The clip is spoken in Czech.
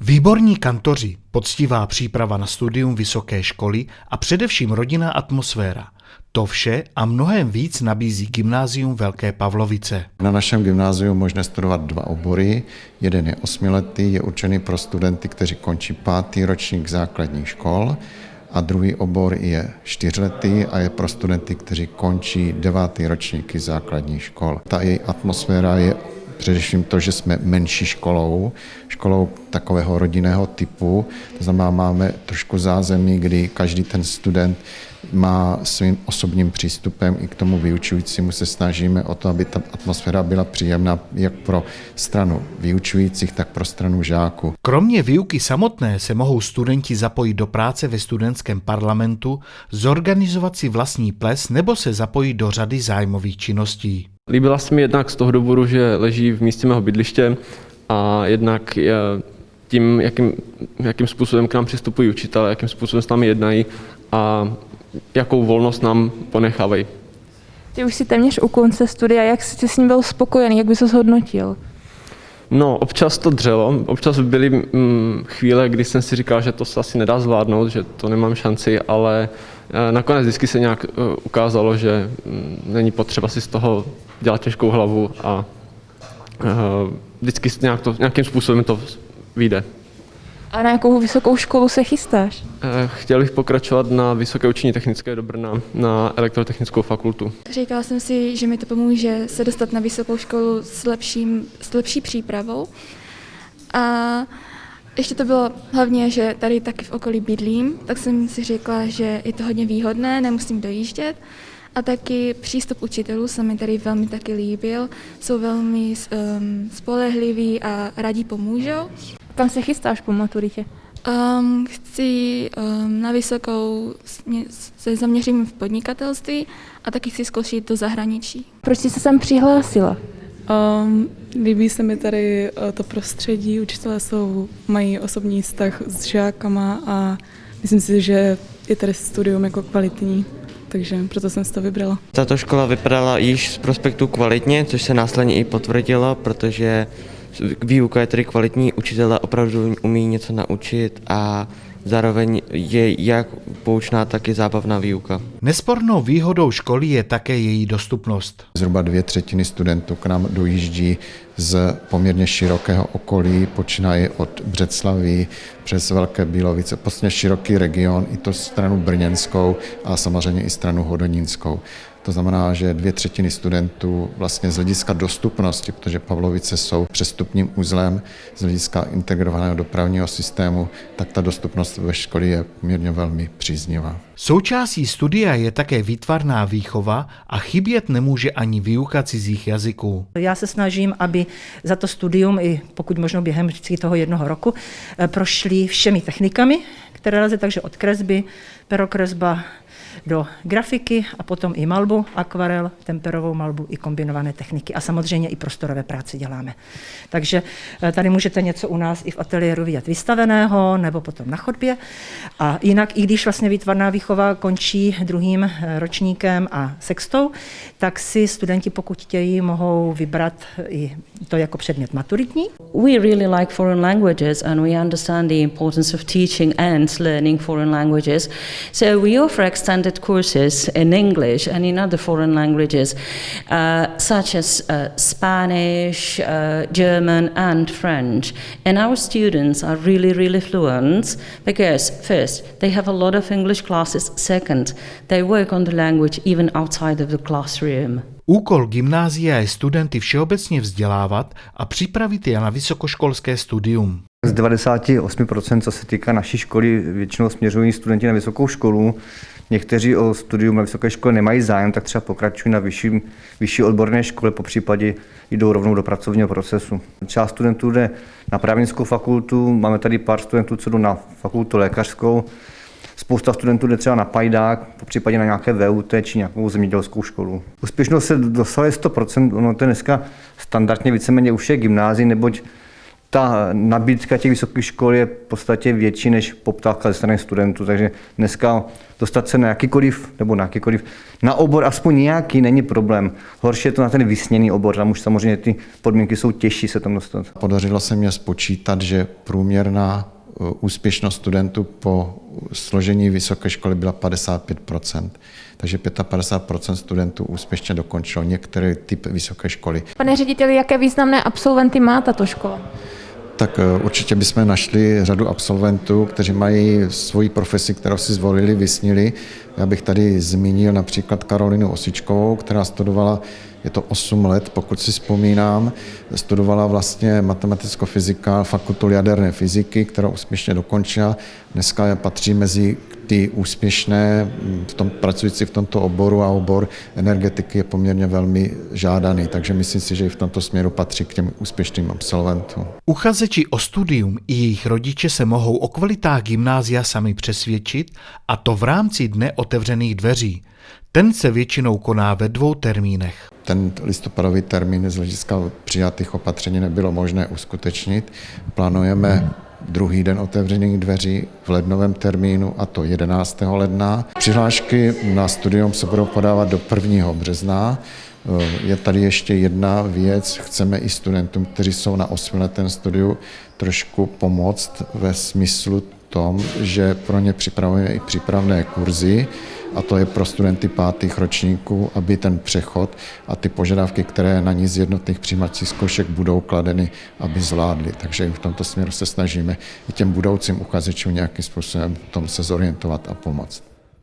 Výborní kantoři, poctivá příprava na studium vysoké školy a především rodinná atmosféra. To vše a mnohem víc nabízí gymnázium Velké Pavlovice. Na našem gymnáziu možné studovat dva obory. Jeden je osmiletý, je určený pro studenty, kteří končí pátý ročník základních škol a druhý obor je čtyřletý a je pro studenty, kteří končí devátý ročníky základních škol. Ta její atmosféra je především to, že jsme menší školou, školou takového rodinného typu, to znamená, máme trošku zázemí, kdy každý ten student má svým osobním přístupem i k tomu vyučujícímu se snažíme o to, aby ta atmosféra byla příjemná jak pro stranu vyučujících, tak pro stranu žáků. Kromě výuky samotné se mohou studenti zapojit do práce ve studentském parlamentu, zorganizovat si vlastní ples nebo se zapojit do řady zájmových činností. Líbila se mi jednak z toho důvodu, že leží v místě mého bydliště a jednak je tím, jakým, jakým způsobem k nám přistupují učitelé, jakým způsobem s námi jednají a jakou volnost nám ponechávají. Ty už si téměř u konce studia, jak jsi s ním byl spokojený, jak bys to zhodnotil? No, občas to dřelo, občas byly mm, chvíle, kdy jsem si říkal, že to se asi nedá zvládnout, že to nemám šanci, ale e, nakonec vždycky se nějak e, ukázalo, že mm, není potřeba si z toho dělat těžkou hlavu a e, vždycky nějak to, nějakým způsobem to vyjde. A na jakou vysokou školu se chystáš? Eh, chtěl bych pokračovat na Vysoké učení technické do Brna, na elektrotechnickou fakultu. Říkala jsem si, že mi to pomůže se dostat na vysokou školu s, lepším, s lepší přípravou. A ještě to bylo hlavně, že tady taky v okolí bydlím, tak jsem si řekla, že je to hodně výhodné, nemusím dojíždět. A taky přístup učitelů se mi tady velmi taky líbil, jsou velmi um, spolehliví a radí pomůžou. Kam se chystáš po maturitě? Um, chci um, na vysokou se zaměřím v podnikatelství a taky chci zkoušet do zahraničí. Proč jsi se sem přihlásila? Um, líbí se mi tady uh, to prostředí, učitelé jsou, mají osobní vztah s žákama a myslím si, že je tady studium jako kvalitní takže proto jsem si to vybrala. Tato škola vypadala již z prospektu kvalitně, což se následně i potvrdilo, protože výuka je tedy kvalitní, učitelé opravdu umí něco naučit a zároveň je jak poučná, tak i zábavná výuka. Nespornou výhodou školy je také její dostupnost. Zhruba dvě třetiny studentů k nám dojíždí z poměrně širokého okolí, počínaje od Břeclaví přes Velké Bílovice, prostě široký region, i to stranu brněnskou a samozřejmě i stranu hodonínskou. To znamená, že dvě třetiny studentů vlastně z hlediska dostupnosti, protože Pavlovice jsou přestupním uzlem z hlediska integrovaného dopravního systému, tak ta dostupnost ve škole je poměrně velmi příznivá. Součástí studia je také výtvarná výchova a chybět nemůže ani výuka cizích jazyků. Já se snažím, aby za to studium, i pokud možno během toho jednoho roku, eh, prošli všemi technikami, které lze, takže od kresby, perokresba, do grafiky a potom i malbu, akvarel, temperovou malbu i kombinované techniky a samozřejmě i prostorové práce děláme. Takže eh, tady můžete něco u nás i v ateliéru vidět vystaveného nebo potom na chodbě. A jinak, i když vlastně výtvarná výchova končí druhým eh, ročníkem a sextou, tak si studenti, pokud chtějí, mohou vybrat i to jako předmět maturitní. We really like foreign languages and we understand the importance of teaching and learning foreign languages. So we offer extended courses in English and in other foreign languages, uh, such as uh, Spanish, uh, German, and French. And our students are really, really fluent because, first, they have a lot of English classes. Second, they work on the language even outside of the classroom. Úkol gymnázia je studenty všeobecně vzdělávat a připravit je na vysokoškolské studium. Z 98%, co se týká naší školy, většinou směřují studenti na vysokou školu. Někteří o studium na vysoké škole nemají zájem, tak třeba pokračují na vyšší, vyšší odborné škole, po případě jdou rovnou do pracovního procesu. Část studentů jde na právnickou fakultu, máme tady pár studentů, co jdou na fakultu lékařskou, Spousta studentů jde třeba na pajdák, po případě na nějaké VUT či nějakou zemědělskou školu. Úspěšnost se dosahuje 100%, ono to je dneska standardně víceméně už je gymnázií, neboť ta nabídka těch vysokých škol je v podstatě větší než poptávka ze strany studentů, takže dneska dostat se na jakýkoliv, nebo na jakýkoliv, na obor aspoň nějaký není problém. Horší je to na ten vysněný obor, tam už samozřejmě ty podmínky jsou těžší se tam dostat. Podařilo se mě spočítat, že průměrná uh, úspěšnost studentů po složení vysoké školy byla 55% takže 55% studentů úspěšně dokončilo některý typ vysoké školy. Pane řediteli, jaké významné absolventy má tato škola? Tak eh, určitě bychom našli řadu absolventů, kteří mají svoji profesi, kterou si zvolili, vysnili. Já bych tady zmínil například Karolinu Osičkovou, která studovala, je to 8 let, pokud si vzpomínám, studovala vlastně matematicko-fyzika, fakultu jaderné fyziky, kterou úspěšně dokončila. Dneska patří mezi ty úspěšné, v tom, pracující v tomto oboru a obor energetiky je poměrně velmi žádaný, takže myslím si, že i v tomto směru patří k těm úspěšným absolventům. Uchazeči o studium i jejich rodiče se mohou o kvalitách gymnázia sami přesvědčit a to v rámci dne otevřených dveří. Ten se většinou koná ve dvou termínech. Ten listopadový termín z hlediska přijatých opatření nebylo možné uskutečnit. Plánujeme druhý den otevřených dveří v lednovém termínu, a to 11. ledna. Přihlášky na studium se budou podávat do 1. března. Je tady ještě jedna věc. Chceme i studentům, kteří jsou na osmiletém studiu, trošku pomoct ve smyslu tom, že pro ně připravujeme i přípravné kurzy, a to je pro studenty pátých ročníků, aby ten přechod a ty požadavky, které na ní z jednotných přijímacích zkoušek budou kladeny, aby zvládli. Takže v tomto směru se snažíme i těm budoucím uchazečům nějakým způsobem v tom se zorientovat a pomoct.